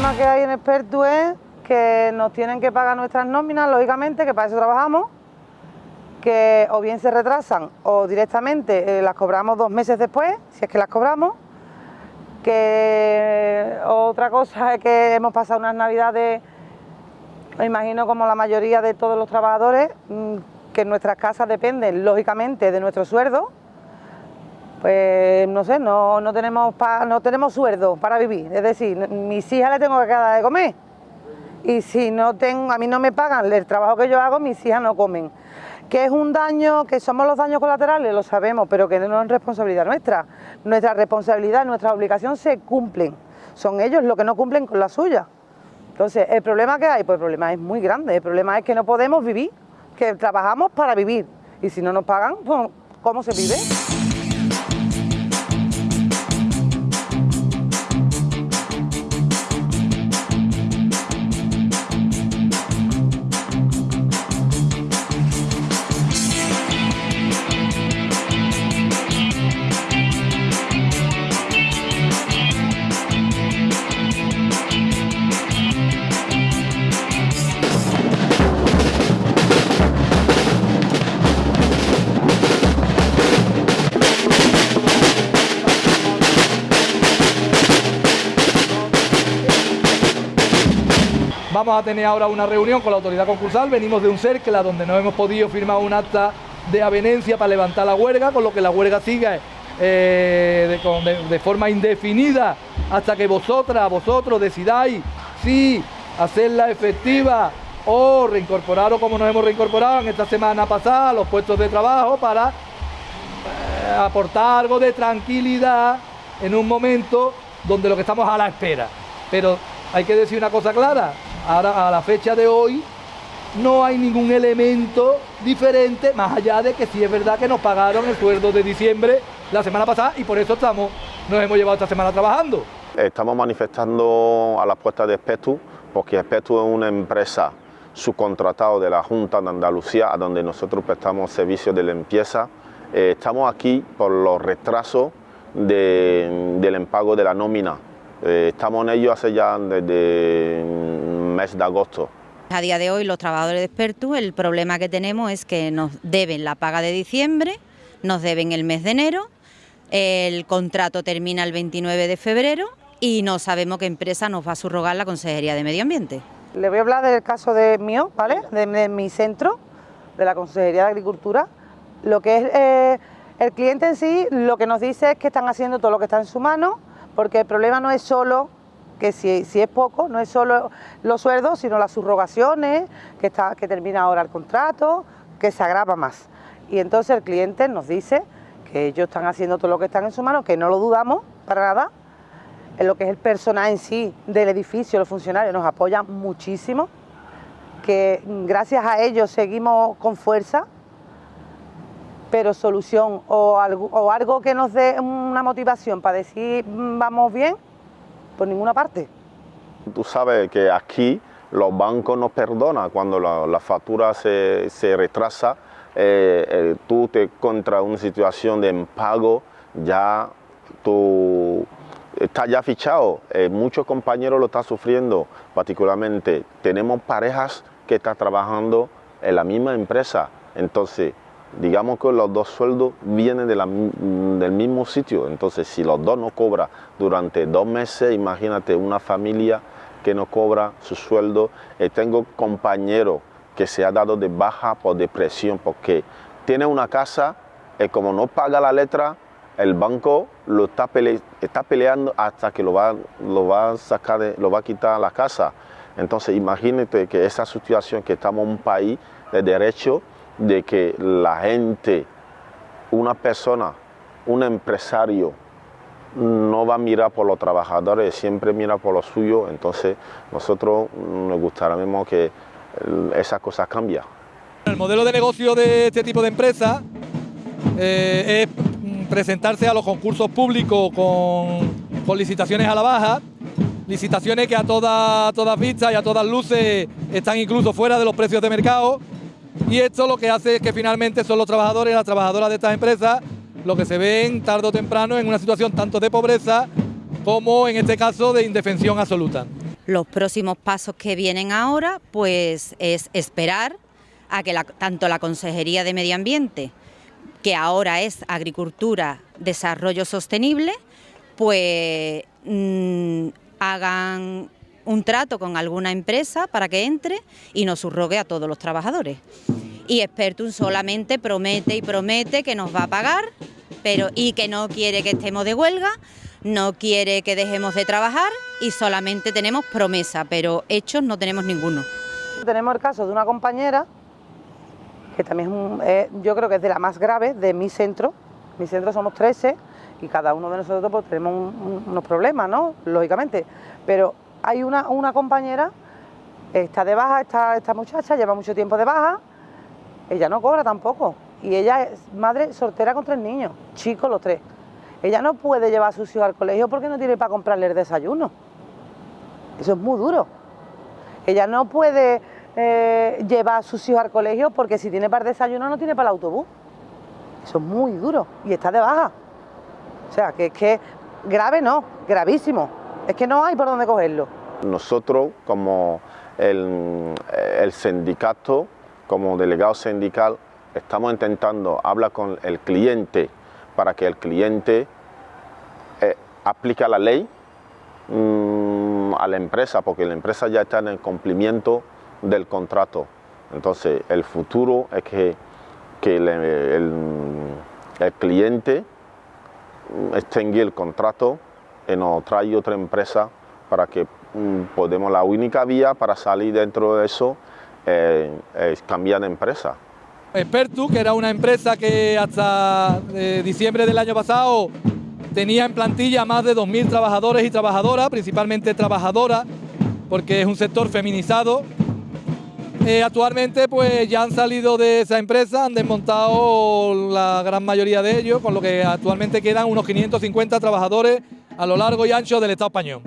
problema que hay en Expertu es que nos tienen que pagar nuestras nóminas, lógicamente, que para eso trabajamos, que o bien se retrasan o directamente eh, las cobramos dos meses después, si es que las cobramos, que otra cosa es que hemos pasado unas navidades, me imagino como la mayoría de todos los trabajadores, mm, que nuestras casas dependen lógicamente de nuestro sueldo, pues no sé, no, no tenemos no tenemos sueldo para vivir, es decir, mis hijas le tengo que dar de comer y si no tengo, a mí no me pagan el trabajo que yo hago, mis hijas no comen. Que es un daño, que somos los daños colaterales, lo sabemos, pero que no es responsabilidad nuestra. Nuestra responsabilidad, nuestra obligación se cumplen. Son ellos los que no cumplen con la suya. Entonces, ¿el problema que hay? Pues el problema es muy grande. El problema es que no podemos vivir, que trabajamos para vivir. Y si no nos pagan, pues, ¿cómo se vive? Vamos a tener ahora una reunión con la autoridad concursal, venimos de un CERCLA donde no hemos podido firmar un acta de avenencia para levantar la huelga, con lo que la huelga siga eh, de, forma indefinida hasta que vosotras, vosotros decidáis si hacerla efectiva o reincorporaros como nos hemos reincorporado en esta semana pasada los puestos de trabajo para eh, aportar algo de tranquilidad en un momento donde lo que estamos a la espera. Pero hay que decir una cosa clara, Ahora, a la fecha de hoy, no hay ningún elemento diferente, más allá de que sí es verdad que nos pagaron el sueldo de diciembre la semana pasada y por eso estamos, nos hemos llevado esta semana trabajando. Estamos manifestando a las puertas de Espetu, porque Espetu es una empresa subcontratada de la Junta de Andalucía, a donde nosotros prestamos servicios de limpieza. Eh, estamos aquí por los retrasos del impago de la nómina. Eh, estamos en ello hace ya desde mes de agosto. A día de hoy los trabajadores de Expertus el problema que tenemos es que nos deben la paga de diciembre, nos deben el mes de enero, el contrato termina el 29 de febrero y no sabemos qué empresa nos va a subrogar la Consejería de Medio Ambiente. Le voy a hablar del caso de mío, ¿vale? De, mi centro, de la Consejería de Agricultura. Lo que es eh, el cliente en sí, lo que nos dice es que están haciendo todo lo que está en su mano, porque el problema no es solo que si, es poco, no es solo los sueldos, sino las subrogaciones, que, está, que termina ahora el contrato, que se agrava más. Y entonces el cliente nos dice que ellos están haciendo todo lo que están en su mano, que no lo dudamos para nada, en lo que es el personal en sí del edificio, los funcionarios nos apoyan muchísimo, que gracias a ellos seguimos con fuerza, pero solución o algo, o algo que nos dé una motivación para decir mm, vamos bien, por ninguna parte. Tú sabes que aquí los bancos nos perdonan cuando la, factura se, retrasa, eh, eh, tú te contra una situación de impago, ya tú estás ya fichado, eh, muchos compañeros lo están sufriendo, particularmente. Tenemos parejas que están trabajando en la misma empresa, entonces digamos que los dos sueldos vienen del mismo sitio, entonces si los dos no cobran durante dos meses, imagínate una familia que no cobra su sueldo. Eh, tengo compañeros que se ha dado de baja por depresión porque tiene una casa y como no paga la letra, el banco lo está, está peleando hasta que lo va, lo va a sacar, lo va a quitar la casa. Entonces imagínate que esa situación que estamos en un país de derecho, de que la gente, una persona, un empresario, no va a mirar por los trabajadores, siempre mira por lo suyo, entonces nosotros nos gustaría que esas cosas cambien. El modelo de negocio de este tipo de empresas eh, es presentarse a los concursos públicos con, licitaciones a la baja, licitaciones que a todas, todas vistas y a todas luces están incluso fuera de los precios de mercado y esto lo que hace es que finalmente son los trabajadores y las trabajadoras de estas empresas los que se ven tarde o temprano en una situación tanto de pobreza como en este caso de indefensión absoluta. Los próximos pasos que vienen ahora pues es esperar a que tanto la Consejería de Medio Ambiente, que ahora es Agricultura, Desarrollo Sostenible, pues mm, hagan un trato con alguna empresa para que entre y nos subrogue a todos los trabajadores. Y Expertum solamente promete y promete que nos va a pagar, pero y que no quiere que estemos de huelga, no quiere que dejemos de trabajar y solamente tenemos promesa, pero hechos no tenemos ninguno. Tenemos el caso de una compañera que también es, yo creo que es de la más grave de mi centro. Mi centro somos 13 y cada uno de nosotros pues, tenemos unos problemas, ¿no? Lógicamente. Pero hay una, una compañera, está de baja, esta, esta muchacha lleva mucho tiempo de baja, ella no cobra tampoco. Y ella es madre soltera con tres niños, chicos los tres. Ella no puede llevar a sus hijos al colegio porque no tiene para comprarle el desayuno. Eso es muy duro. Ella no puede eh, llevar a sus hijos al colegio porque si tiene para el desayuno no tiene para el autobús. Eso es muy duro y está de baja. O sea, que es que grave no, gravísimo. Es que no hay por dónde cogerlo. Nosotros como el, sindicato, como delegado sindical, estamos intentando hablar con el cliente para que el cliente eh, aplique la ley mm, a la empresa, porque la empresa ya está en el cumplimiento del contrato. Entonces, el futuro es que, el, cliente extingue el contrato nos trae otra empresa para que mm, podemos, la única vía para salir dentro de eso eh, es cambiar de empresa. Expertu, que era una empresa que hasta eh, diciembre del año pasado tenía en plantilla más de 2.000 trabajadores y trabajadoras, principalmente trabajadoras, porque es un sector feminizado eh, actualmente pues ya han salido de esa empresa, han desmontado la gran mayoría de ellos, con lo que actualmente quedan unos 550 trabajadores a lo largo y ancho del Estado español.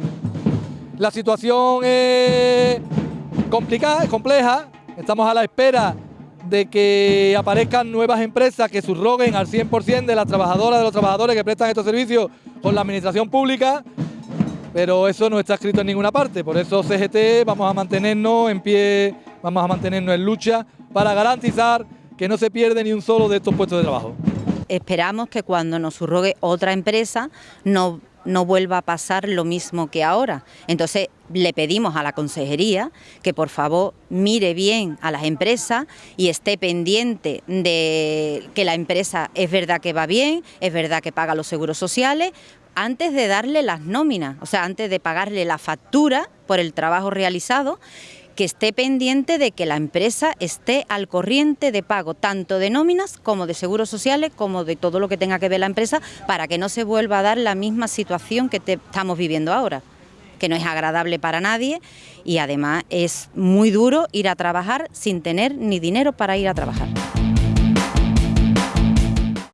La situación es complicada, es compleja, estamos a la espera de que aparezcan nuevas empresas que subroguen al 100% de las trabajadoras, de los trabajadores que prestan estos servicios con la administración pública, pero eso no está escrito en ninguna parte, por eso CGT vamos a mantenernos en pie vamos a mantenernos en lucha para garantizar que no se pierde ni un solo de estos puestos de trabajo. Esperamos que cuando nos surrogue otra empresa no, no vuelva a pasar lo mismo que ahora. Entonces le pedimos a la consejería que por favor mire bien a las empresas y esté pendiente de que la empresa es verdad que va bien, es verdad que paga los seguros sociales, antes de darle las nóminas, o sea, antes de pagarle la factura por el trabajo realizado que esté pendiente de que la empresa esté al corriente de pago tanto de nóminas como de seguros sociales, como de todo lo que tenga que ver la empresa, para que no se vuelva a dar la misma situación que estamos viviendo ahora que no es agradable para nadie y además es muy duro ir a trabajar sin tener ni dinero para ir a trabajar.